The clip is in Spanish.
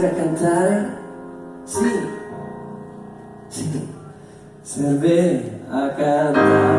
a cantar, sí, sí, se ve a cantar.